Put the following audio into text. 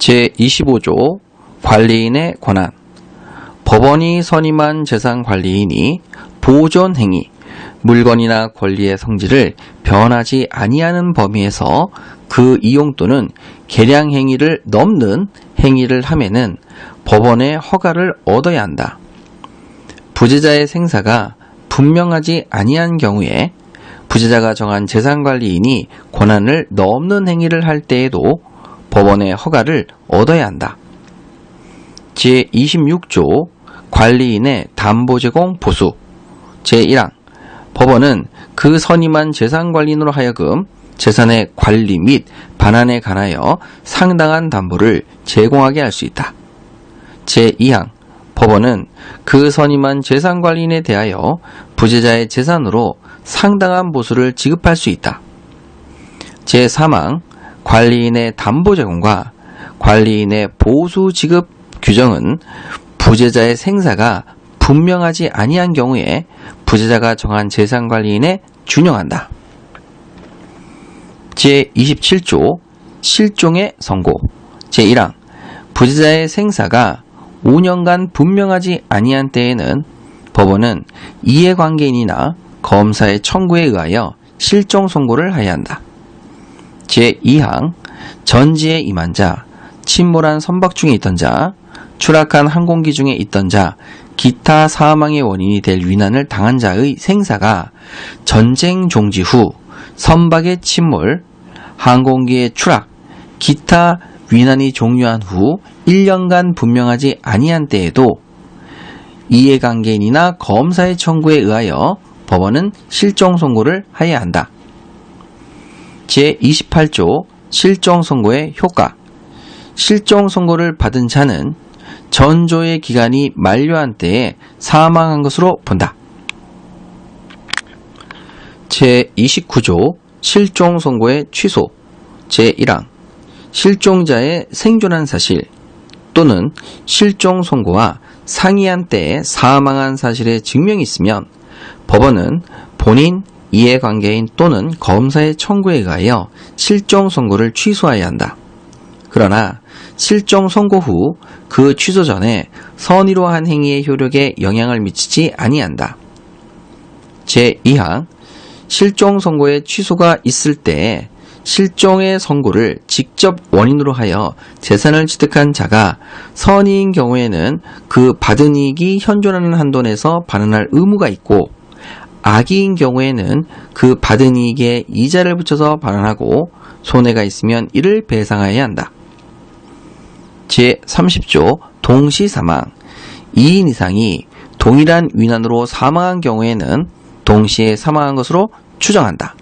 제25조 관리인의 권한 법원이 선임한 재산관리인이 보존 행위, 물건이나 권리의 성질을 변하지 아니하는 범위에서 그 이용 또는 계량 행위를 넘는 행위를 함에는 법원의 허가를 얻어야 한다. 부재자의 생사가 분명하지 아니한 경우에 부재자가 정한 재산관리인이 권한을 넘는 행위를 할 때에도 법원의 허가를 얻어야 한다. 제26조 관리인의 담보 제공 보수 제1항 법원은 그 선임한 재산관리인으로 하여금 재산의 관리 및 반환에 관하여 상당한 담보를 제공하게 할 수 있다. 제2항 법원은 그 선임한 재산관리인에 대하여 부재자의 재산으로 상당한 보수를 지급할 수 있다. 제3항 관리인의 담보 제공과 관리인의 보수 지급 규정은 부재자의 생사가 분명하지 아니한 경우에 부재자가 정한 재산 관리인에 준용한다. 제27조 실종의 선고 제1항 부재자의 생사가 5년간 분명하지 아니한 때에는 법원은 이해관계인이나 검사의 청구에 의하여 실종 선고를 하여야 한다. 제2항 전지에 임한 자, 침몰한 선박 중에 있던 자, 추락한 항공기 중에 있던 자, 기타 사망의 원인이 될 위난을 당한 자의 생사가 전쟁 종지 후 선박의 침몰, 항공기의 추락, 기타 위난이 종료한 후 1년간 분명하지 아니한 때에도 이해관계인이나 검사의 청구에 의하여 법원은 실종 선고를 하여야 한다. 제28조 실종 선고의 효과. 실종 선고를 받은 자는 전조의 기간이 만료한 때에 사망한 것으로 본다. 제29조 실종 선고의 취소. 제1항. 실종자의 생존한 사실 또는 실종 선고와 상이한 때에 사망한 사실의 증명이 있으면 법원은 본인, 이해관계인 또는 검사의 청구에 의하여 실종 선고를 취소해야 한다. 그러나 실종 선고 후 그 취소 전에 선의로 한 행위의 효력에 영향을 미치지 아니한다. 제2항 실종 선고의 취소가 있을 때 실종의 선고를 직접 원인으로 하여 재산을 취득한 자가 선의인 경우에는 그 받은 이익이 현존하는 한도 내에서 반환할 의무가 있고 악의인 경우에는 그 받은 이익에 이자를 붙여서 반환하고 손해가 있으면 이를 배상하여야 한다. 제30조 동시 사망 2인 이상이 동일한 위난으로 사망한 경우에는 동시에 사망한 것으로 추정한다.